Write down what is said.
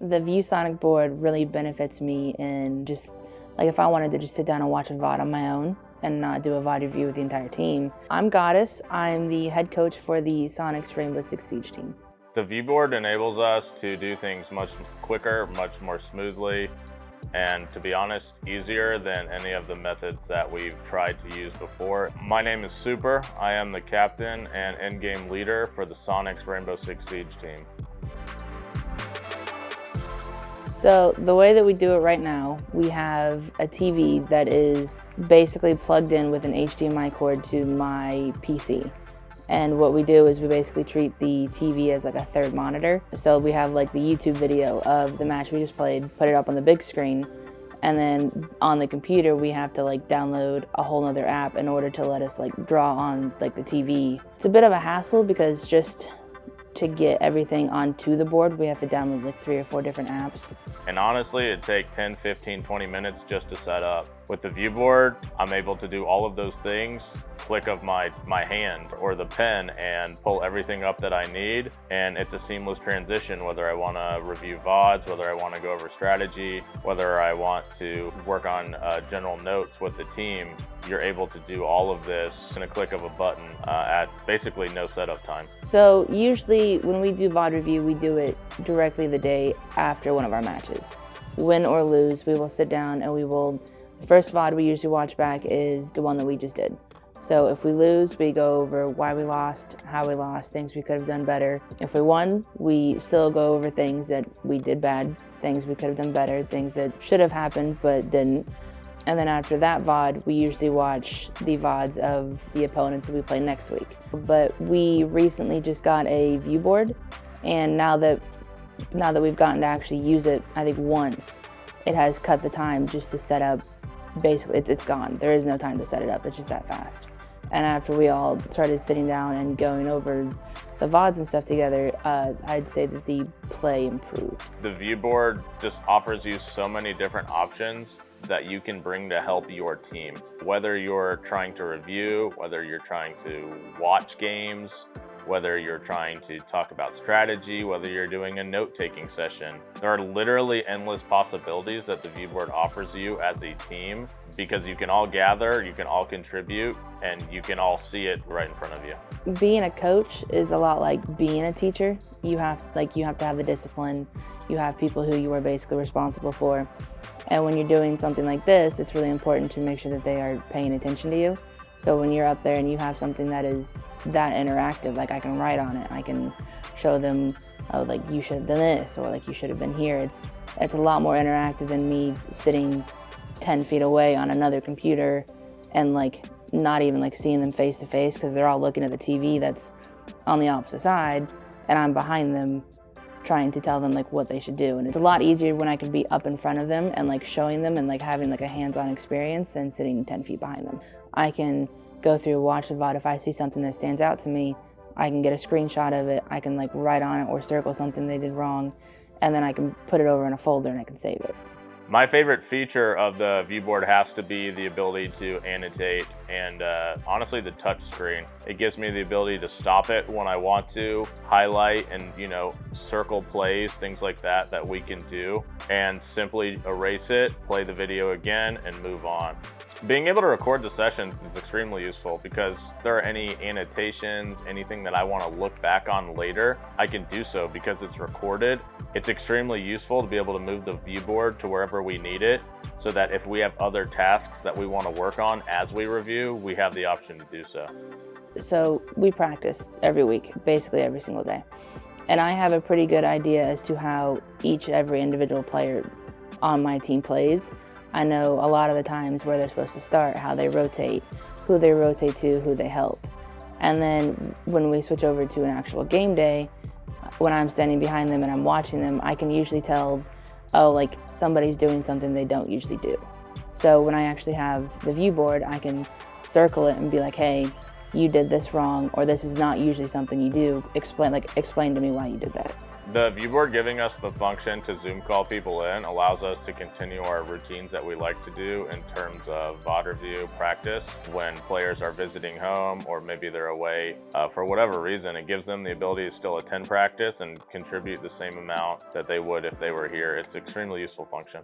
The ViewSonic board really benefits me in just, like if I wanted to just sit down and watch a VOD on my own and not do a VOD review with the entire team. I'm Goddess, I'm the head coach for the Sonics Rainbow Six Siege team. The viewboard enables us to do things much quicker, much more smoothly, and to be honest, easier than any of the methods that we've tried to use before. My name is Super. I am the captain and in-game leader for the Sonics Rainbow Six Siege team. So the way that we do it right now, we have a TV that is basically plugged in with an HDMI cord to my PC. And what we do is we basically treat the TV as like a third monitor. So we have like the YouTube video of the match we just played, put it up on the big screen, and then on the computer we have to like download a whole nother app in order to let us like draw on like the TV. It's a bit of a hassle because just to get everything onto the board, we have to download like three or four different apps. And honestly, it'd take 10, 15, 20 minutes just to set up. With the viewboard, I'm able to do all of those things, click of my, my hand or the pen and pull everything up that I need. And it's a seamless transition, whether I wanna review VODs, whether I wanna go over strategy, whether I want to work on uh, general notes with the team, you're able to do all of this in a click of a button uh, at basically no setup time. So usually when we do VOD review, we do it directly the day after one of our matches. Win or lose, we will sit down and we will First VOD we usually watch back is the one that we just did. So if we lose, we go over why we lost, how we lost, things we could have done better. If we won, we still go over things that we did bad, things we could have done better, things that should have happened but didn't. And then after that VOD, we usually watch the VODs of the opponents that we play next week. But we recently just got a view board, and now that now that we've gotten to actually use it, I think once, it has cut the time just to set up basically it's, it's gone. There is no time to set it up. It's just that fast. And after we all started sitting down and going over the VODs and stuff together, uh, I'd say that the play improved. The viewboard just offers you so many different options that you can bring to help your team. Whether you're trying to review, whether you're trying to watch games, whether you're trying to talk about strategy, whether you're doing a note-taking session. There are literally endless possibilities that the viewboard offers you as a team because you can all gather, you can all contribute, and you can all see it right in front of you. Being a coach is a lot like being a teacher. You have like you have to have the discipline. You have people who you are basically responsible for. And when you're doing something like this, it's really important to make sure that they are paying attention to you. So when you're up there and you have something that is that interactive, like I can write on it, I can show them, oh, like you should have done this, or like you should have been here. It's it's a lot more interactive than me sitting 10 feet away on another computer and like not even like seeing them face to face because they're all looking at the TV that's on the opposite side and I'm behind them trying to tell them like what they should do and it's a lot easier when I can be up in front of them and like showing them and like having like a hands-on experience than sitting 10 feet behind them. I can go through, watch the VOD. If I see something that stands out to me, I can get a screenshot of it. I can like write on it or circle something they did wrong. And then I can put it over in a folder and I can save it. My favorite feature of the viewboard has to be the ability to annotate and uh, honestly the touch screen. It gives me the ability to stop it when I want to, highlight and you know circle plays, things like that that we can do and simply erase it, play the video again and move on. Being able to record the sessions is extremely useful because if there are any annotations, anything that I want to look back on later, I can do so because it's recorded. It's extremely useful to be able to move the viewboard to wherever we need it so that if we have other tasks that we want to work on as we review, we have the option to do so. So we practice every week, basically every single day. And I have a pretty good idea as to how each every individual player on my team plays. I know a lot of the times where they're supposed to start, how they rotate, who they rotate to, who they help. And then when we switch over to an actual game day, when I'm standing behind them and I'm watching them, I can usually tell, oh, like somebody's doing something they don't usually do. So when I actually have the view board, I can circle it and be like, hey, you did this wrong, or this is not usually something you do. Explain, like, explain to me why you did that. The viewboard giving us the function to Zoom call people in allows us to continue our routines that we like to do in terms of VOD review practice when players are visiting home or maybe they're away uh, for whatever reason. It gives them the ability to still attend practice and contribute the same amount that they would if they were here. It's extremely useful function.